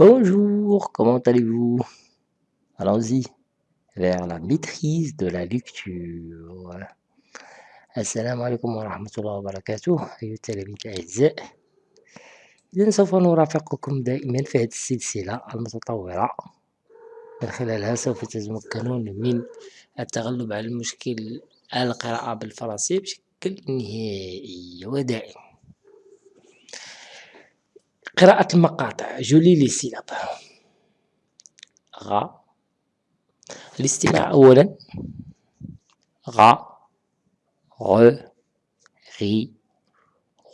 Bonjour, comment allez-vous? Allons-y vers la maîtrise de la lecture. السلام عليكم ورحمة الله وبركاته أيها التلاميذ الأعزاء إذا سوف نرافقكم دائما في هذه السلسلة المتطورة من خلالها سوف تتمكنون من التغلب على المشكل القراءة بالفرنسية بشكل نهائي ودائم قراءة المقاطع. جولي لي سيلاب. غ الاستماع أولا. غ غ غي.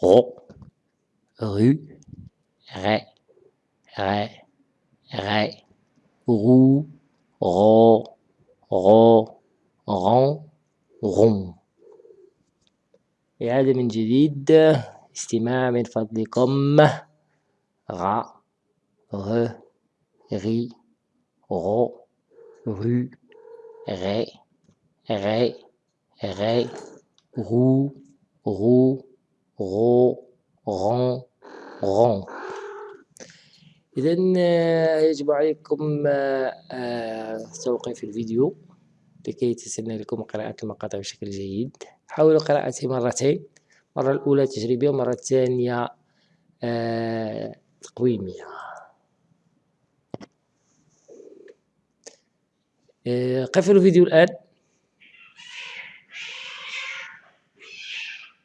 غو. غو. غ. غ. غ. غو. غو غو غون غون إعادة من جديد. استماع من فضلكم. Ra, re, ri, ro, ru, ré, ré, ré, rou, rou, رو, ron, ron. إذا يجب عليكم توقيف الفيديو لكي يتسنى لكم قراءة المقاطع بشكل جيد حاولوا قراءته مرتين المرة الأولى تجريبية والمرة الثانية تقويمية آه، قفلوا الفيديو الآن.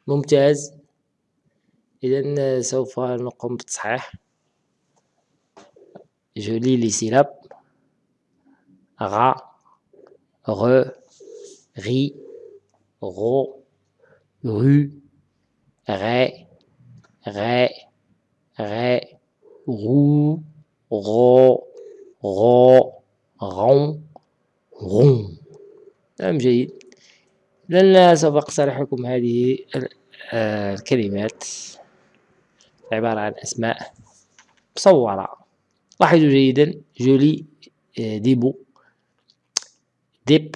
ممتاز. إذا سوف نقوم بالتصحيح. جولي لي سيلاب غا غ غي غو غو غي غي غي غو غو غو غون غون. نعم جيد. لن سوف أقترح لكم هذه الكلمات. عبارة عن أسماء مصورة. لاحظوا جيدا جولي ديبو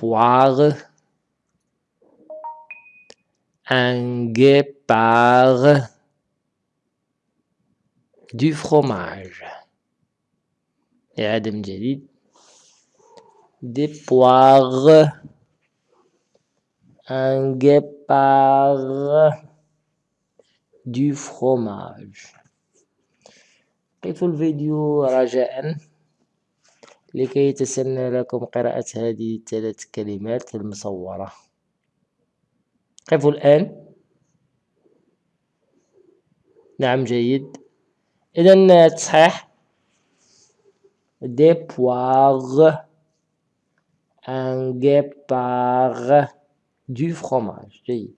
poires, un du fromage. إعادة من جديد des poires un guépard du fromage. قفوا الفيديو رجاء لكي يتسنى لكم قراءة هذه الثلاث كلمات المصورة قفوا الآن نعم جيد إذا تصحيح des poires un guépard du fromage جيد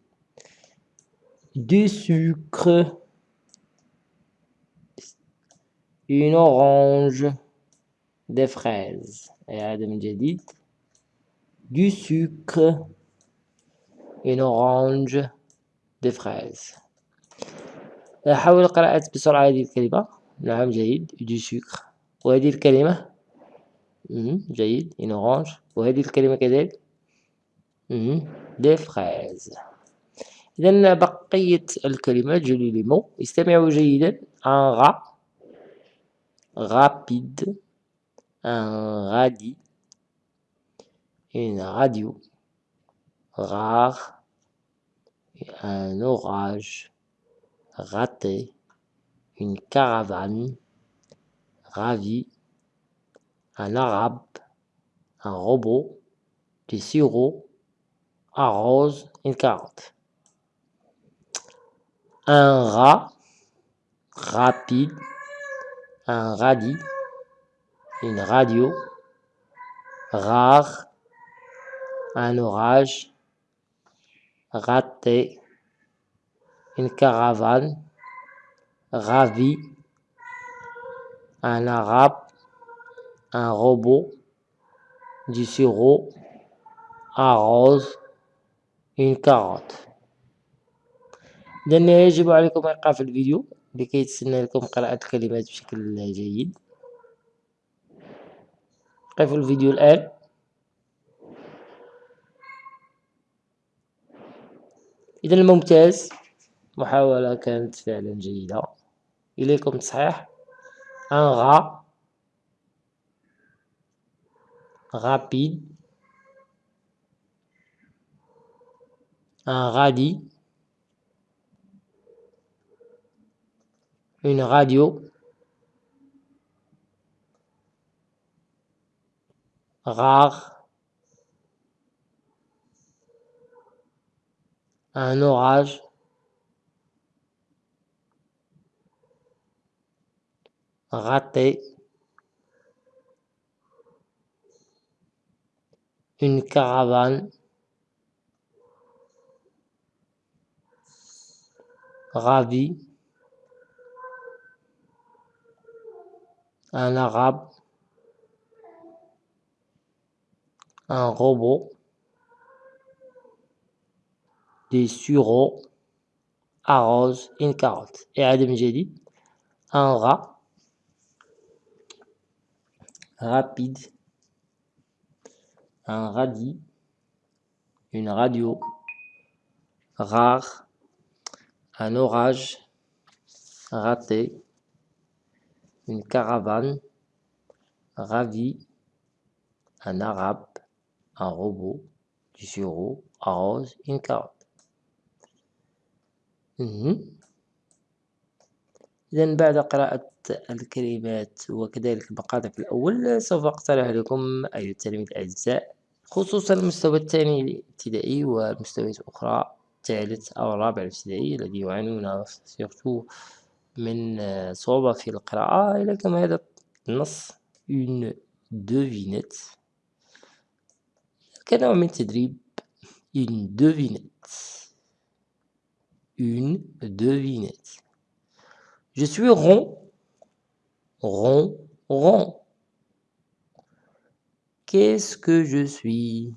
du sucre une orange des fraises إعادة من جديد du sucre une orange des fraises حاول قراءة بسرعة هذه الكلمة. نعم جيد. Du sucre. وهذه الكلمة. جيد. une orange. وهذه الكلمة كذلك. des fraises. إذا بقية الكلمات جولي لي مو. استمعوا جيدا. un rat. rapide. un radis. une radio. rare. un orage. Raté une caravane, ravi, un arabe, un robot, du sirop, un rose, une carotte. Un rat, rapide, un radis, une radio, rare, un orage, raté, une caravane, ravi, un arabe, un robot, du sirop, un rose, une carotte. لأن يجب عليكم إيقاف الفيديو لكي تسنى لكم قراءة الكلمات بشكل جيد قفوا الفيديو الآن إذا الممتاز محاولة كانت فعلا جيدة إليكم تصحيح un rat rapide, un radis, une radio, rare, un orage, Raté, une caravane, ravi, un arabe, un robot, des sureaux, arrose une carotte. Et Adam j'ai un rat, rapide, un radis, une radio, rare, un orage, raté, une caravane, ravi, un arabe, un robot, du sureau, arrose une carotte. إذا بعد قراءة الكلمات وكذلك المقاطع في الأول سوف أقترح لكم أيها التلاميذ الأعزاء خصوصا المستوى الثاني الابتدائي والمستويات الأخرى الثالث أو الرابع الابتدائي الذي يعانون من صعوبة في القراءة إلى كما هذا النص une devinette. كنوع من التدريب une devinette. une devinette. Je suis rond. Rond rond. Qu'est-ce que je suis?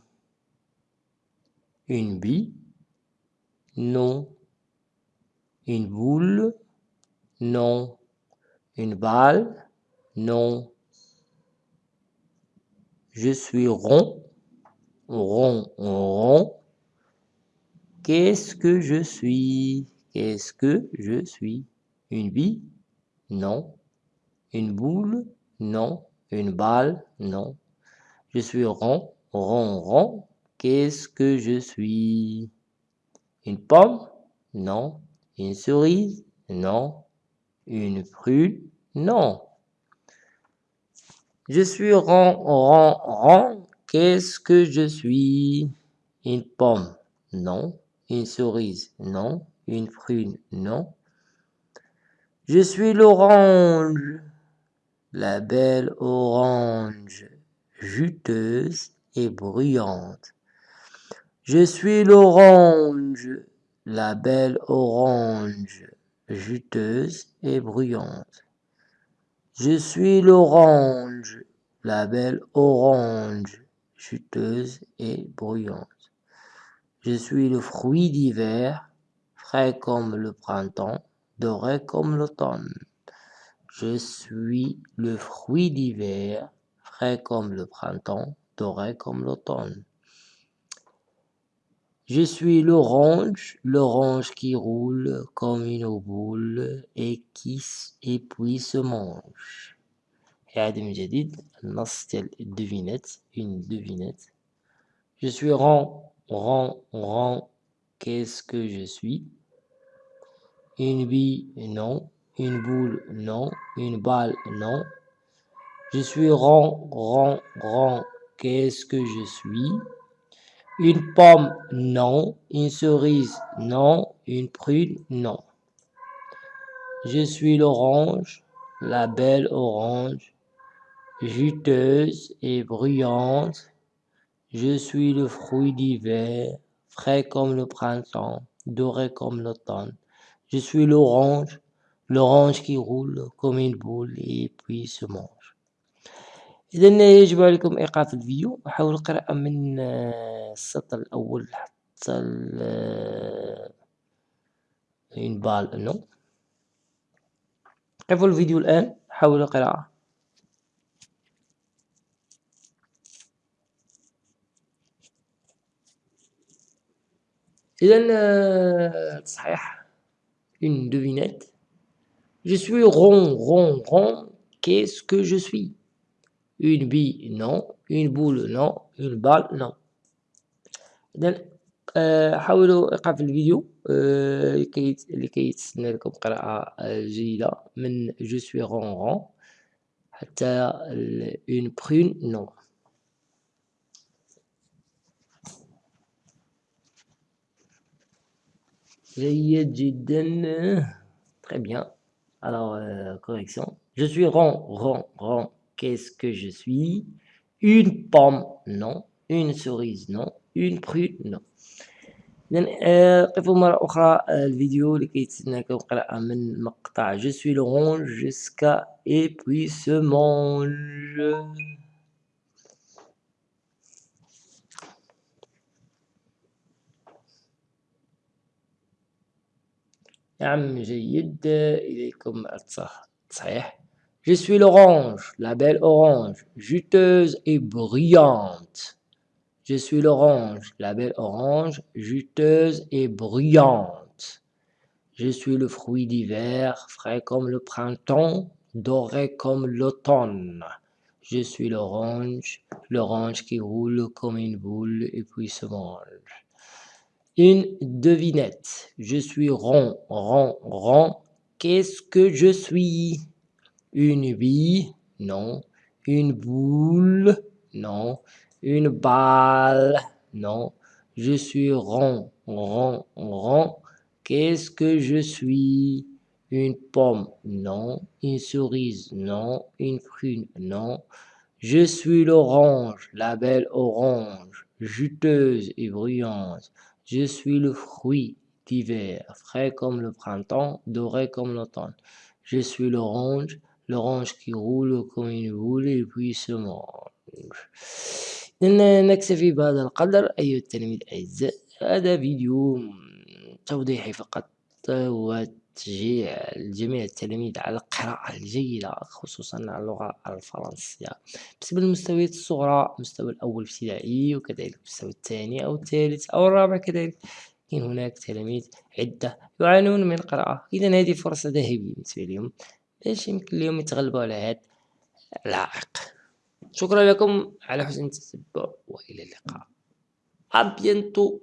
Une bille? Non. Une boule? Non. Une balle? Non. Je suis rond. Rond rond. Qu'est-ce que je suis? Qu'est-ce que je suis? Une bille non. Une boule non. Une balle non. Je suis rond rond rond. Qu'est-ce que je suis? Une pomme non. Une cerise non. Une prune non. Je suis rond rond rond. Qu'est-ce que je suis? Une pomme non. Une cerise non. Une prune non je suis l'orange. La belle orange juteuse et bruyante. Je suis l'orange. La belle orange juteuse et bruyante. Je suis l'orange. La belle orange juteuse et bruyante. Je suis le fruit d'hiver frais comme le printemps doré comme l'automne je suis le fruit d'hiver frais comme le printemps doré comme l'automne je suis l'orange, l'orange qui roule comme une boule et qui et puis se mange. إعادة من جديد النص ديال devinette une devinette je suis rond rond rond qu'est-ce que je suis Une bille non une boule non une balle non je suis rond rond rond qu'est-ce que je suis? Une pomme, non. Une cerise, non. Une prune, non. Je suis l'orange, la belle orange, juteuse et bruyante. Je suis le fruit d'hiver, frais comme le printemps, doré comme l'automne. Je suis l'orange, l'orange qui roule comme une boule et puis se mange. إذا يجب عليكم إيقاف الفيديو. وحاول القراءة من السطر الأول حتى une balle نو قفوا الفيديو الآن. حاولوا القراءة. إذا صحيح. une devinette je suis rond rond rond qu'est-ce que je suis une bille non une boule non une balle non إذا حاولوا إيقاف الفيديو لكي لكي تسنى لكم قراءة جيدة من je suis ronron حتى une prune non très bien alors euh, correction je suis rond rond rond qu'est-ce que je suis une pomme non une cerise non une prune non إذن قفوا مرة أخرى الفيديو لكي تسناكم قراءة من مقطع je suis l'orange jusqu'à et puis se mange نعم جيد إليكم التصحيح Je suis l'orange, la belle orange, juteuse et brillante. Je suis l'orange, la belle orange, juteuse et brillante. Je suis le fruit d'hiver, frais comme le printemps, doré comme l'automne. Je suis l'orange, l'orange qui roule comme une boule et puis se mange. Une devinette. Je suis rond, rond, rond. Qu'est-ce que je suis? Une bille? Non. Une boule? Non. Une balle? Non. Je suis rond, rond, rond. Qu'est-ce que je suis? Une pomme? Non. Une cerise? Non. Une prune? Non. Je suis l'orange, la belle orange, juteuse et bruyante. Je suis le fruit d'hiver, frais comme le printemps, doré comme l'automne. Je suis l'orange, l'orange qui roule comme une boule et puis se mange. نكتفي بهذا القدر أيها التلاميذ الأعزاء هذا فيديو توضيحي فقط وتشجيع جميع التلاميذ على القراءة الجيدة خصوصا اللغة الفرنسية. بالنسبة للمستويات الصغرى المستوى الأول ابتدائي وكذلك المستوى الثاني أو الثالث أو الرابع كذلك لكن هناك تلاميذ عدة يعانون من القراءة. إذا هذه فرصة ذهبية بالنسبة لهم باش يمكن لهم يتغلبوا على هذا العائق. شكرا لكم على حسن التتبع وإلى اللقاء. أبينتو